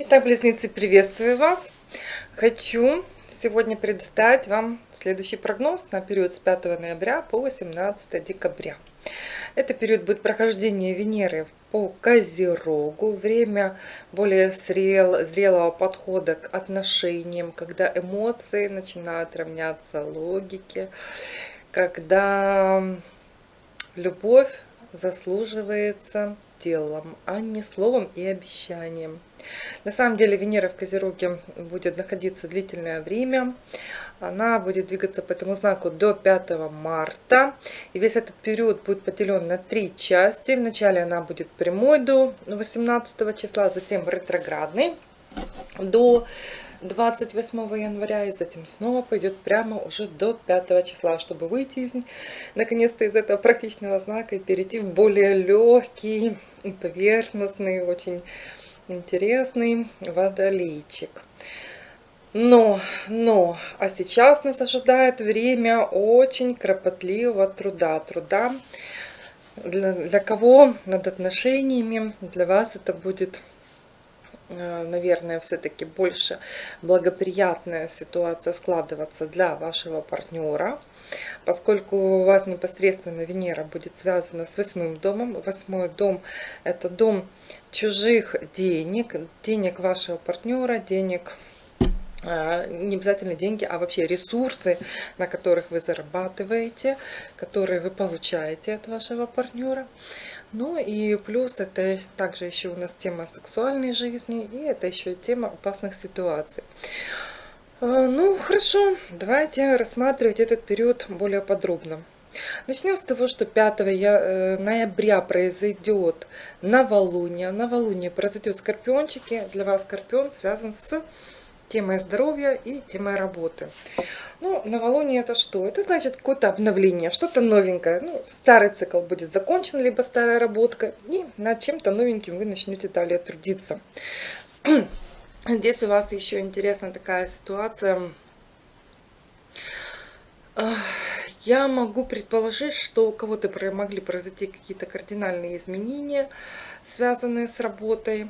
Итак, близнецы, приветствую вас! Хочу сегодня предоставить вам следующий прогноз на период с 5 ноября по 18 декабря. Это период будет прохождения Венеры по Козерогу, время более зрел, зрелого подхода к отношениям, когда эмоции начинают равняться логике, когда любовь заслуживается делом, а не словом и обещанием. На самом деле Венера в Козероге будет находиться длительное время. Она будет двигаться по этому знаку до 5 марта. И весь этот период будет поделен на три части. Вначале она будет прямой до 18 числа, затем ретроградный до 28 января и затем снова пойдет прямо уже до 5 числа, чтобы выйти из наконец-то из этого практичного знака и перейти в более легкий поверхностный, очень интересный водолейчик. Но, но, а сейчас нас ожидает время очень кропотливого труда. Труда, для, для кого над отношениями, для вас это будет наверное, все-таки больше благоприятная ситуация складываться для вашего партнера, поскольку у вас непосредственно Венера будет связана с восьмым домом. Восьмой дом – это дом чужих денег, денег вашего партнера, денег э, не обязательно деньги, а вообще ресурсы, на которых вы зарабатываете, которые вы получаете от вашего партнера. Ну и плюс это также еще у нас тема сексуальной жизни, и это еще тема опасных ситуаций. Э, ну, хорошо, давайте рассматривать этот период более подробно. Начнем с того, что 5 э, ноября произойдет новолуние. Новолуние произойдет скорпиончики. Для вас скорпион связан с темой здоровья и темой работы. Ну, новолуние это что? Это значит какое-то обновление, что-то новенькое. Ну, старый цикл будет закончен, либо старая работка, и над чем-то новеньким вы начнете далее трудиться. Здесь у вас еще интересна такая ситуация. Я могу предположить, что у кого-то могли произойти какие-то кардинальные изменения, связанные с работой.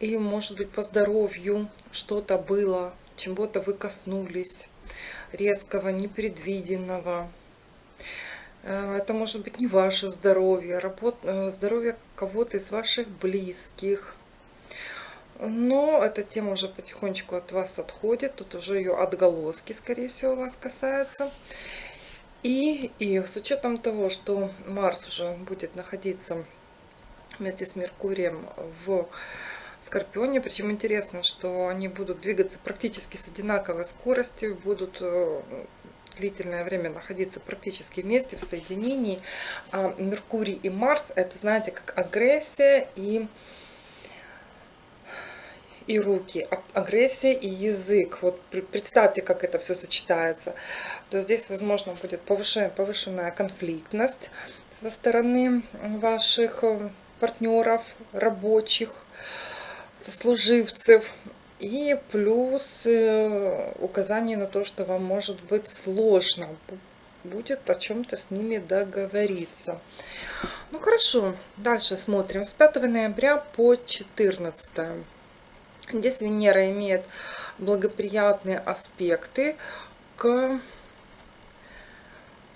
И, может быть, по здоровью что-то было, чего-то вы коснулись, резкого, непредвиденного. Э, это может быть не ваше здоровье, работ... Э, здоровье кого-то из ваших близких. Но эта тема уже потихонечку от вас отходит. Тут уже ее отголоски, скорее всего, вас касаются. И, и с учетом того, что Марс уже будет находиться вместе с Меркурием в Скорпионе. Причем интересно, что они будут двигаться практически с одинаковой скоростью, будут э, длительное время находиться практически вместе в соединении. А Меркурий и Марс это, знаете, как агрессия и и руки, а агрессия и язык. Вот представьте, как это все сочетается. То здесь, возможно, будет повышенная, повышенная конфликтность со стороны ваших э, партнеров, рабочих сослуживцев. И плюс э, указание на то, что вам может быть сложно будет о чем-то с ними договориться. Ну хорошо, дальше смотрим. С 5 ноября по 14. Здесь Венера имеет благоприятные аспекты к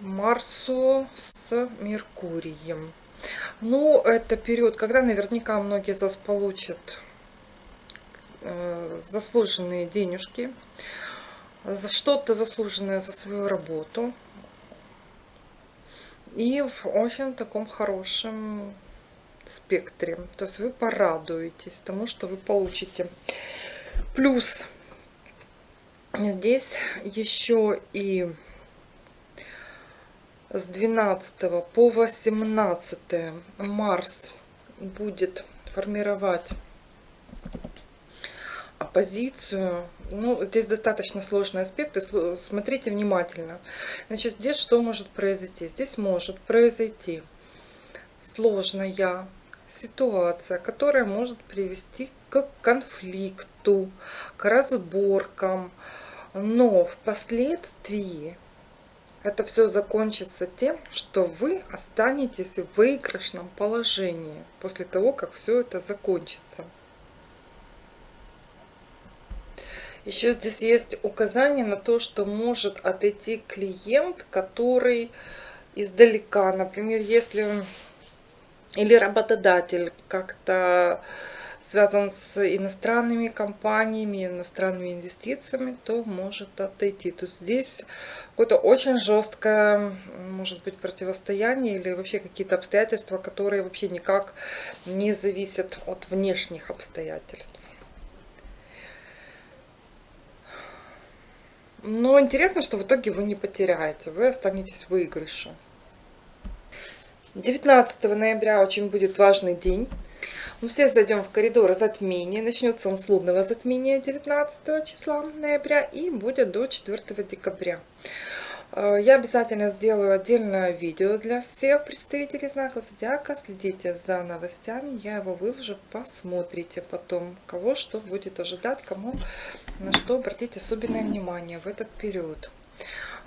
Марсу с Меркурием. Ну, это период, когда наверняка многие из вас получат заслуженные денежки, за что-то заслуженное за свою работу. И в очень таком хорошем спектре. То есть вы порадуетесь тому, что вы получите. Плюс здесь еще и с 12 по 18 Марс будет формировать оппозицию. Ну, здесь достаточно сложные аспекты, смотрите внимательно. Значит, здесь что может произойти? Здесь может произойти сложная ситуация, которая может привести к конфликту, к разборкам, но впоследствии это все закончится тем, что вы останетесь в выигрышном положении после того, как все это закончится. Еще здесь есть указание на то, что может отойти клиент, который издалека. Например, если или работодатель как-то связан с иностранными компаниями, иностранными инвестициями, то может отойти. То есть здесь какое-то очень жесткое, может быть, противостояние или вообще какие-то обстоятельства, которые вообще никак не зависят от внешних обстоятельств. Но интересно, что в итоге вы не потеряете, вы останетесь в выигрыше. 19 ноября очень будет важный день. Мы все зайдем в коридор затмения. Начнется он с лунного затмения 19 числа ноября и будет до 4 декабря. Э, я обязательно сделаю отдельное видео для всех представителей знаков зодиака. Следите за новостями, я его выложу, посмотрите потом, кого что будет ожидать, кому на что обратить особенное внимание в этот период.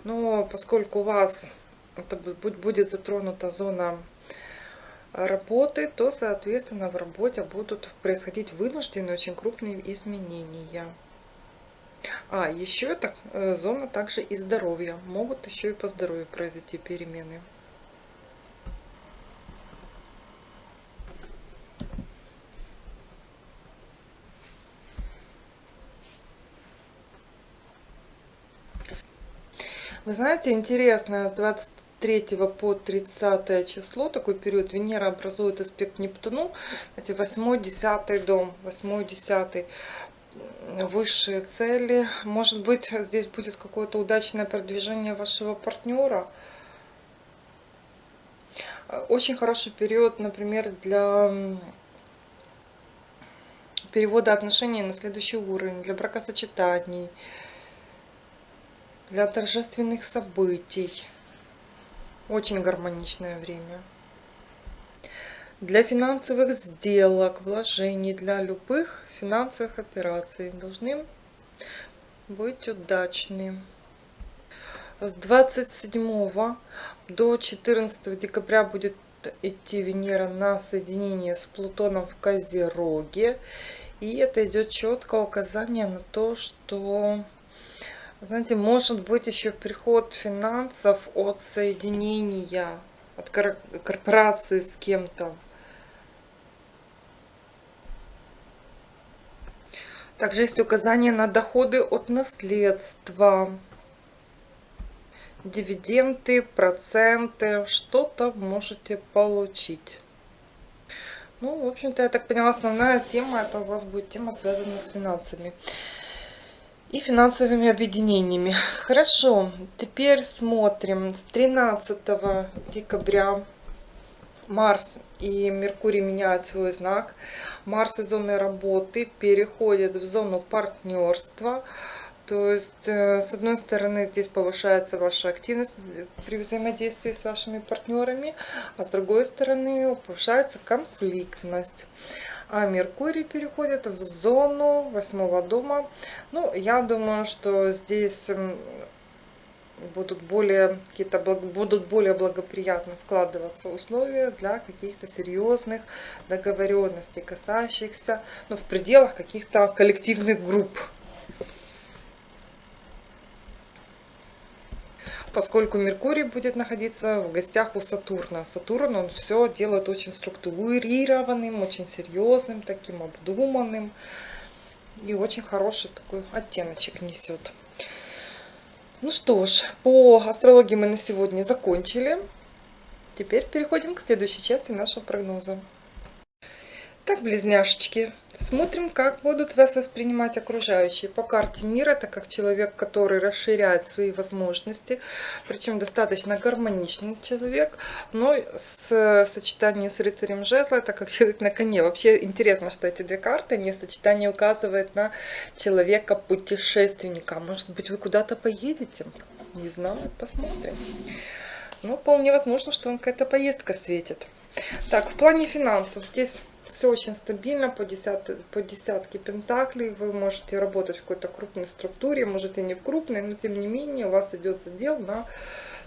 Но поскольку у вас это будет затронута зона работы, то, соответственно, в работе будут происходить вынужденные очень крупные изменения. А, еще это э, зона также и здоровья. Могут еще и по здоровью произойти перемены. Вы знаете, интересно, 20 3 по 30 число, такой период, Венера образует аспект Нептуну, эти 8-10 дом, 8-10 высшие цели. Может быть, здесь будет какое-то удачное продвижение вашего партнера. Очень хороший период, например, для перевода отношений на следующий уровень, для бракосочетаний, для торжественных событий. Очень гармоничное время. Для финансовых сделок, вложений, для любых финансовых операций должны быть удачны. С 27 до 14 декабря будет идти Венера на соединение с Плутоном в Козероге. И это идет четкое указание на то, что знаете, может быть еще приход финансов от соединения, от корпорации с кем-то. Также есть указание на доходы от наследства, дивиденды, проценты, что-то можете получить. Ну, в общем-то, я так поняла, основная тема, это у вас будет тема, связанная с финансами и финансовыми объединениями. Хорошо, теперь смотрим. С 13 декабря Марс и Меркурий меняют свой знак. Марс из зоны работы переходит в зону партнерства. То есть, э, с одной стороны, здесь повышается ваша активность при взаимодействии с вашими партнерами, а с другой стороны, повышается конфликтность а Меркурий переходит в зону восьмого дома. Ну, я думаю, что здесь будут более какие-то будут более благоприятно складываться условия для каких-то серьезных договоренностей, касающихся, ну, в пределах каких-то коллективных групп. Поскольку Меркурий будет находиться в гостях у Сатурна. Сатурн, он все делает очень структурированным, очень серьезным, таким обдуманным. И очень хороший такой оттеночек несет. Ну что ж, по астрологии мы на сегодня закончили. Теперь переходим к следующей части нашего прогноза. Так, близняшечки, смотрим, как будут вас воспринимать окружающие. По карте мира, это как человек, который расширяет свои возможности, причем достаточно гармоничный человек, но с сочетанием с рыцарем жезла, это как человек на коне. Вообще интересно, что эти две карты, они в сочетании указывают на человека-путешественника. Может быть, вы куда-то поедете? Не знаю, посмотрим. Но вполне возможно, что вам какая-то поездка светит. Так, в плане финансов здесь все очень стабильно по, десят, по десятке пентаклей. Вы можете работать в какой-то крупной структуре, может и не в крупной, но тем не менее у вас идет задел на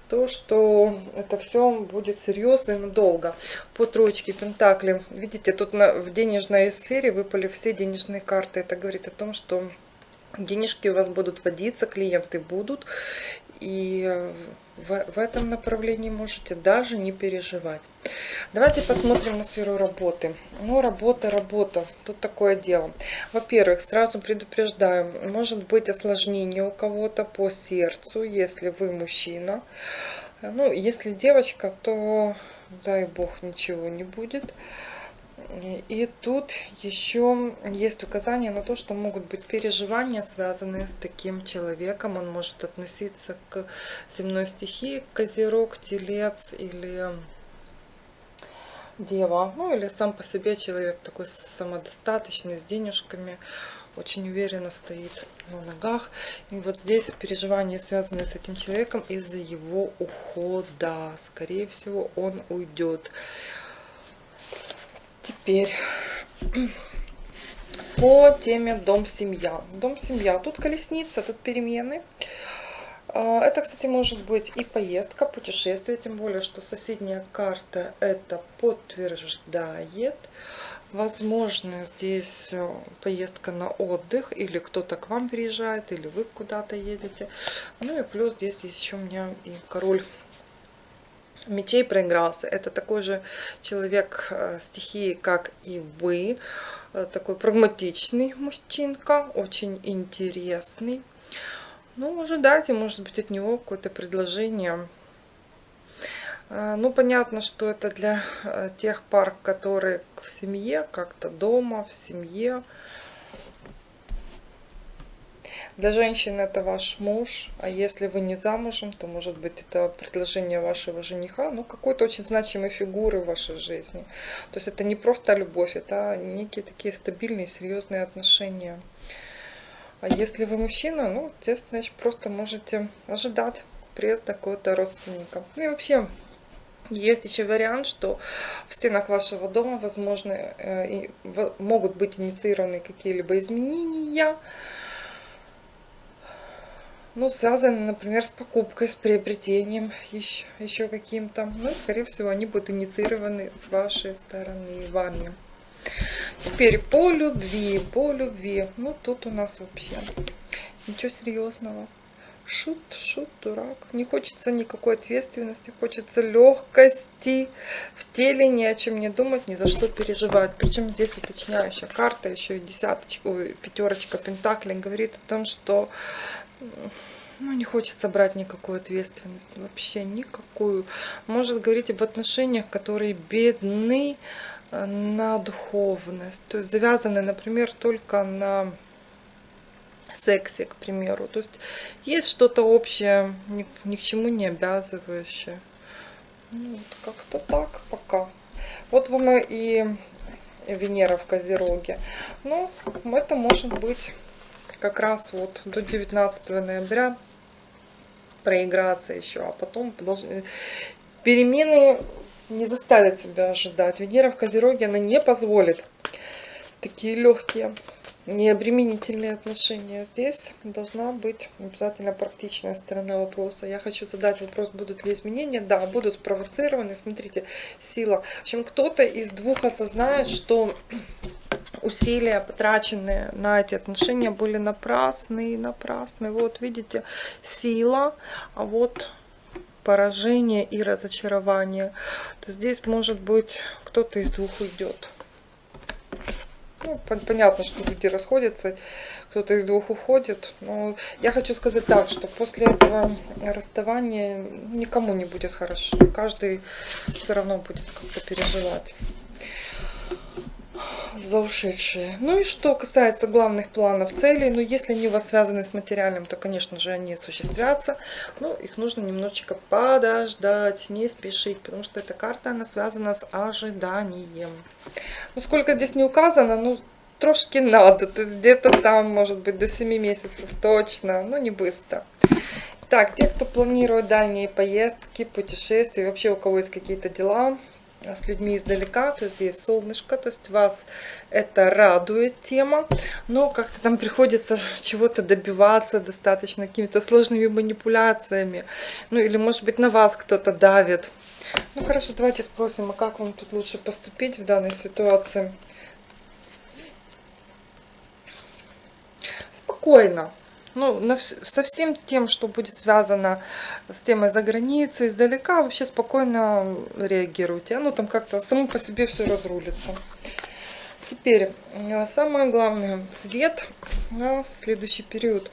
то, что это все будет серьезно и надолго. По троечке Пентакли, видите, тут на, в денежной сфере выпали все денежные карты. Это говорит о том, что денежки у вас будут водиться, клиенты будут. И в, в этом направлении можете даже не переживать. Давайте посмотрим на сферу работы. Ну, работа, работа. Тут такое дело. Во-первых, сразу предупреждаю, может быть осложнение у кого-то по сердцу, если вы мужчина. Ну, если девочка, то дай бог ничего не будет. И тут еще есть указание на то, что могут быть переживания, связанные с таким человеком. Он может относиться к земной стихии, козерог, телец или дева. Ну или сам по себе человек такой самодостаточный, с денежками, очень уверенно стоит на ногах. И вот здесь переживания, связанные с этим человеком из-за его ухода. Скорее всего, он уйдет. Теперь по теме дом-семья. Дом-семья. Тут колесница, тут перемены. А, это, кстати, может быть и поездка, путешествие, тем более, что соседняя карта это подтверждает. Возможно, здесь э, поездка на отдых, или кто-то к вам приезжает, или вы куда-то едете. Ну и плюс здесь еще у меня и король мечей проигрался. Это такой же человек э, стихии, как и вы. Э, такой прагматичный мужчинка, очень интересный. Ну, ожидайте, может быть, от него какое-то предложение. Э, ну, понятно, что это для тех пар, которые в семье, как-то дома, в семье. Для женщин это ваш муж, а если вы не замужем, то может быть это предложение вашего жениха, ну какой-то очень значимой фигуры в вашей жизни. То есть это не просто любовь, это некие такие стабильные, серьезные отношения. А если вы мужчина, ну, здесь, значит, просто можете ожидать приезда какого-то родственника. Ну и вообще, есть еще вариант, что в стенах вашего дома, возможно, э, могут быть инициированы какие-либо изменения, ну, связаны, например, с покупкой, с приобретением еще, еще каким-то. Ну, скорее всего, они будут инициированы с вашей стороны, вами. Теперь по любви, по любви. Ну, тут у нас вообще ничего серьезного. Шут, шут, дурак. Не хочется никакой ответственности, хочется легкости в теле, ни о чем не думать, ни за что переживать. Причем здесь уточняющая карта, еще и десяточка, пятерочка пентаклей говорит о том, что ну, не хочется брать никакую ответственность, вообще никакую. Может говорить об отношениях, которые бедны э, на духовность, то есть завязаны, например, только на сексе, к примеру. То есть есть что-то общее, ни, ни к чему не обязывающее. Ну, вот как-то так пока. Вот вам и Венера в Козероге. Ну, это может быть как раз вот до 19 ноября проиграться еще, а потом должны... перемены не заставят себя ожидать. Венера в Козероге, она не позволит такие легкие, необременительные отношения. Здесь должна быть обязательно практичная сторона вопроса. Я хочу задать вопрос, будут ли изменения. Да, будут спровоцированы. Смотрите, сила. В общем, кто-то из двух осознает, что усилия, потраченные на эти отношения, были напрасны, напрасны. Вот, видите, сила, а вот поражение и разочарование. То здесь, может быть, кто-то из двух уйдет. Ну, понятно, что люди расходятся, кто-то из двух уходит. Но я хочу сказать так, что после этого расставания никому не будет хорошо. Каждый все равно будет как-то переживать за ушедшие. Ну и что касается главных планов, целей, ну если они у вас связаны с материальным, то, конечно же, они осуществятся. Но их нужно немножечко подождать, не спешить, потому что эта карта, она связана с ожиданием. Ну сколько здесь не указано, ну трошки надо, то есть где-то там, может быть, до 7 месяцев точно, но не быстро. Так, те, кто планирует дальние поездки, путешествия, вообще у кого есть какие-то дела, с людьми издалека, то здесь солнышко, то есть вас это радует тема, но как-то там приходится чего-то добиваться достаточно какими-то сложными манипуляциями, ну или может быть на вас кто-то давит. Ну хорошо, давайте спросим, а как вам тут лучше поступить в данной ситуации? Спокойно ну, на, со всем тем, что будет связано с темой за границей, издалека, вообще спокойно реагируйте. Оно там как-то само по себе все разрулится. Теперь, э, самое главное, свет на следующий период.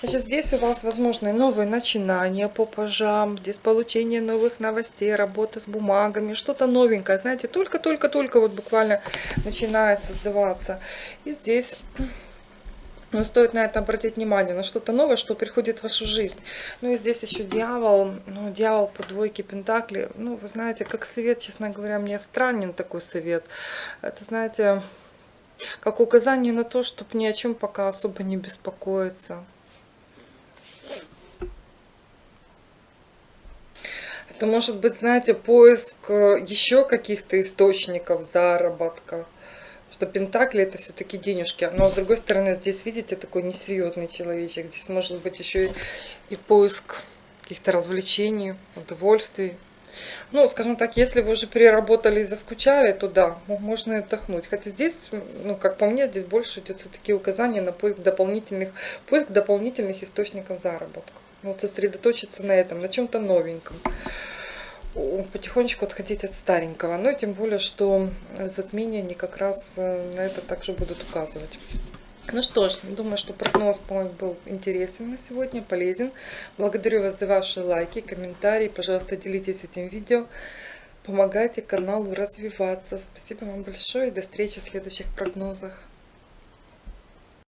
Значит, здесь у вас возможны новые начинания по пажам, здесь получение новых новостей, работа с бумагами, что-то новенькое, знаете, только-только-только вот буквально начинает создаваться. И здесь но стоит на это обратить внимание, на что-то новое, что приходит в вашу жизнь. Ну и здесь еще дьявол, ну дьявол по двойке пентакли. Ну, вы знаете, как совет, честно говоря, мне странен такой совет. Это, знаете, как указание на то, чтобы ни о чем пока особо не беспокоиться. Это может быть, знаете, поиск э, еще каких-то источников заработка что Пентакли это все-таки денежки. Но с другой стороны, здесь, видите, такой несерьезный человечек. Здесь может быть еще и, и поиск каких-то развлечений, удовольствий. Ну, скажем так, если вы уже переработали и заскучали, то да, можно отдохнуть. Хотя здесь, ну, как по мне, здесь больше идет все-таки указание на поиск дополнительных, поиск дополнительных источников заработка. Вот сосредоточиться на этом, на чем-то новеньком потихонечку отходить от старенького. Но тем более, что затмения они как раз э, на это также будут указывать. Ну что ж, думаю, что прогноз был интересен на сегодня, полезен. Благодарю вас за ваши лайки, комментарии. Пожалуйста, делитесь этим видео. Помогайте каналу развиваться. Спасибо вам большое и до встречи в следующих прогнозах.